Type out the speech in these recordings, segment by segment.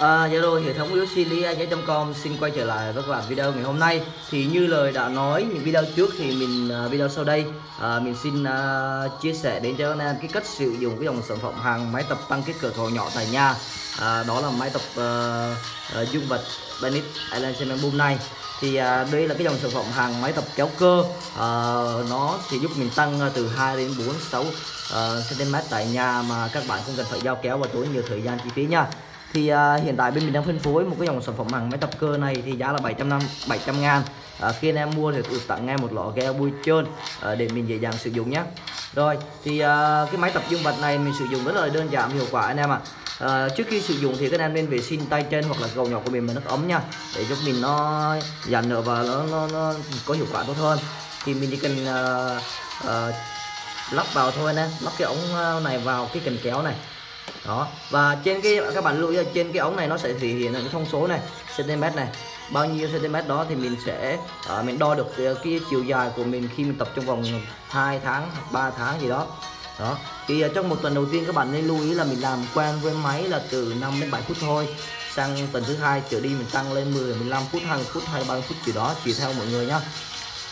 Zalo dạ rồi, hệ thống com xin quay trở lại với các bạn video ngày hôm nay. Thì như lời đã nói những video trước thì mình uh, video sau đây. Uh, Mình xin uh, chia sẻ đến cho anh em cái cách sử dụng cái dòng sản phẩm hàng máy tập tăng kích cỡ nhỏ tại nhà. Uh, Đó là máy tập uh, uh, dung vật Benit Island Cement Boom này. Thì à, đây là cái dòng sản phẩm hàng máy tập kéo cơ. À, nó sẽ giúp mình tăng từ 2 đến 4 6 uh, cm tại nhà mà các bạn không cần phải giao kéo và tốn nhiều thời gian chi phí nha thì uh, hiện tại bên mình đang phân phối một cái dòng sản phẩm hàng máy tập cơ này thì giá là 700 năm 700 ngàn. À, khi anh em mua thì được tặng ngay một lọ gel bôi trơn à, để mình dễ dàng sử dụng nhé. Rồi thì à, cái máy tập dương vật này mình sử dụng rất là đơn giản hiệu quả anh em ạ. À. trước khi sử dụng thì các anh em nên vệ sinh tay chân hoặc là cầu nhỏ của mình bằng nước ấm nha để giúp mình nó giảm nở và nó, nó, nó có hiệu quả tốt hơn. Thì mình chỉ cần uh, uh, lắp vào thôi nè lắp cái ống này vào cái cần kéo này đó. Và trên cái các bạn lưu ý trên cái ống này nó sẽ thể hiện cái thông số này cm này. Bao nhiêu cm đó thì mình sẽ uh, mình đo được cái, cái chiều dài của mình khi mình tập trong vòng 2 tháng 3 tháng gì đó. Đó. Thì uh, trong một tuần đầu tiên các bạn nên lưu ý là mình làm quen với máy là từ 5 đến 7 phút thôi sang tuần thứ hai trở đi mình tăng lên 10 15 phút 20 phút hay 30 phút gì đó tùy theo mọi người nhá.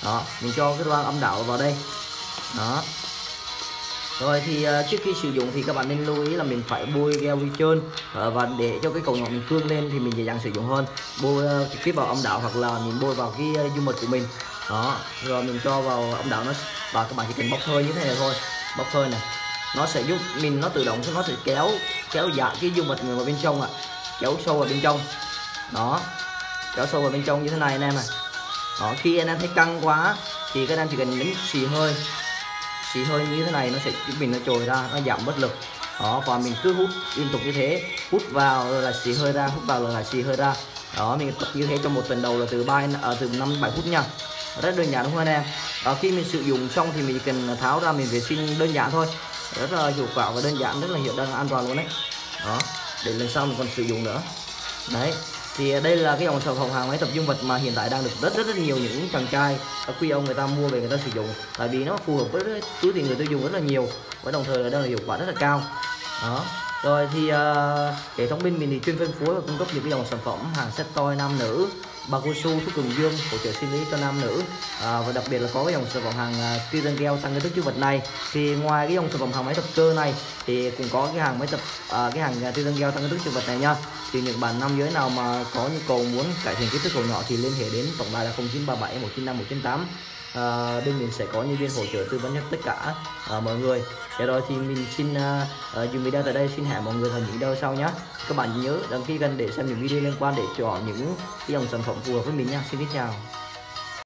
Đó mình cho cái loa âm đạo vào đây. Đó rồi thì uh, trước khi sử dụng thì các bạn nên lưu ý là mình phải bôi gel vi trơn uh, và để cho cái cầu nhỏ mình cương lên thì mình dễ dàng sử dụng hơn. Bôi uh, trực tiếp vào âm đạo hoặc là mình bôi vào cái uh, dung mật của mình. Đó rồi mình cho vào âm đạo nó và các bạn chỉ cần bốc hơi như thế này thôi. Bốc hơi này nó sẽ giúp mình nó tự động nó sẽ kéo kéo dạ cái dung mật người vào bên trong ạ. À. kéo sâu vào bên trong. Đó kéo sâu vào bên trong như thế này anh em này đó khi anh em thấy căng quá thì các anh chỉ cần nhấn xì hơi xì hơi như thế này nó sẽ giúp mình nó trồi ra nó giảm bất lực. Đó và mình cứ hút liên tục như thế. Hút vào rồi là xì hơi ra hút vào rồi là xì hơi ra. Đó mình tập như thế trong một tuần đầu là từ ba ở à, từ năm bảy phút nha. Rất đơn giản đúng không anh em? À, khi mình sử dụng xong thì mình cần tháo ra mình vệ sinh đơn giản thôi. Rất là hiệu quả và đơn giản rất là hiệu đơn an toàn luôn đấy. Đó để lần sau mình còn sử dụng nữa. Đấy thì đây là cái dòng sản phẩm hàng máy tập dung vật mà hiện tại đang được rất rất rất nhiều những chàng trai các quý ông người ta mua về người ta sử dụng. Tại vì nó phù hợp với túi tiền người tiêu dùng rất là nhiều và đồng thời là đang là hiệu quả rất là cao. Đó rồi thì uh, hệ thống bên mình thì chuyên phân phối và cung cấp những cái dòng sản phẩm hàng set toy nam nữ bao cao su thuốc cường dương hỗ trợ sinh lý cho nam nữ. À, và đặc biệt là có cái dòng sản phẩm hàng uh, gel tăng cái thức chứa vật này. Thì ngoài cái dòng sản phẩm hàng máy tập cơ này thì cũng có cái hàng máy tập uh, cái hàng à, uh, tiêu gel tăng cái thức chứa vật này nha. Thì những bạn nam giới nào mà có nhu cầu muốn cải thiện kích thước cầu nhỏ thì liên hệ đến tổng đài là 0937 195 198 à, bên mình sẽ có nhân viên hỗ trợ tư vấn cho tất cả à, mọi người. Để rồi thì mình xin à, dừng video tại đây xin hẹn mọi người vào những video sau nhé các bạn nhớ đăng ký kênh để xem những video liên quan để chọn những dòng sản phẩm phù hợp với mình nha. Xin kính chào.